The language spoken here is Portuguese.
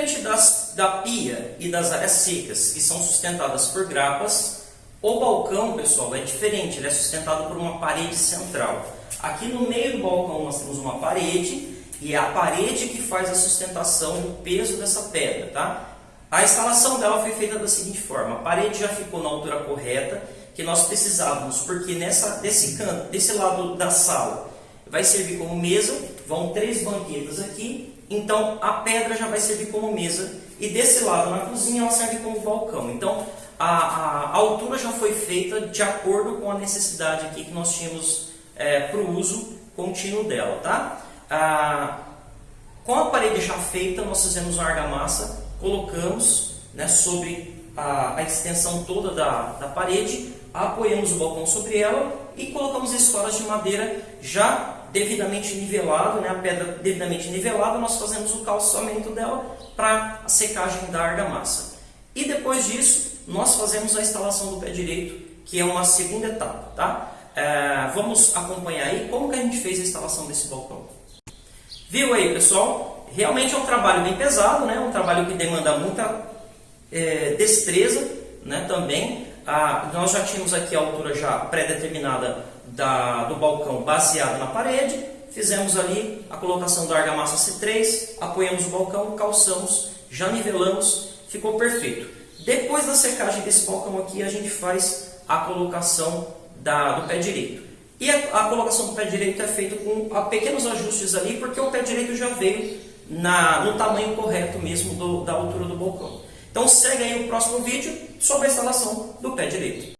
Diferente das, da pia e das áreas secas, que são sustentadas por grapas, o balcão, pessoal, é diferente, ele é sustentado por uma parede central. Aqui no meio do balcão nós temos uma parede, e é a parede que faz a sustentação do peso dessa pedra, tá? A instalação dela foi feita da seguinte forma, a parede já ficou na altura correta, que nós precisávamos, porque nessa, desse canto, desse lado da sala, vai servir como mesa, vão três banquetas aqui, então a pedra já vai servir como mesa, e desse lado na cozinha ela serve como balcão. Então a, a, altura já foi feita de acordo com a necessidade aqui que nós tínhamos é, para o uso contínuo dela, tá? Ah, com a parede já feita, nós fizemos uma argamassa colocamos né, sobre a, a, extensão toda da, da parede, apoiamos o balcão sobre ela e colocamos estoras de madeira já devidamente nivelado, né, a pedra devidamente nivelada, nós fazemos o calçamento dela para a secagem da argamassa. E depois disso, nós fazemos a instalação do pé direito, que é uma segunda etapa. Tá? É, vamos acompanhar aí como que a gente fez a instalação desse balcão. Viu aí, pessoal? realmente é um trabalho bem pesado, né? um trabalho que demanda muita é, destreza né? também. Ah, nós já tínhamos aqui a altura já pré-determinada do balcão baseado na parede, fizemos ali a colocação da argamassa C3, apoiamos o balcão, calçamos, já nivelamos, ficou perfeito. Depois da secagem desse balcão aqui, a gente faz a colocação da, do pé direito. E a, a, colocação do pé direito é feita com a, pequenos ajustes ali, porque o pé direito já veio na, no tamanho correto mesmo do, da altura do balcão. Então segue aí o próximo vídeo sobre a instalação do pé direito.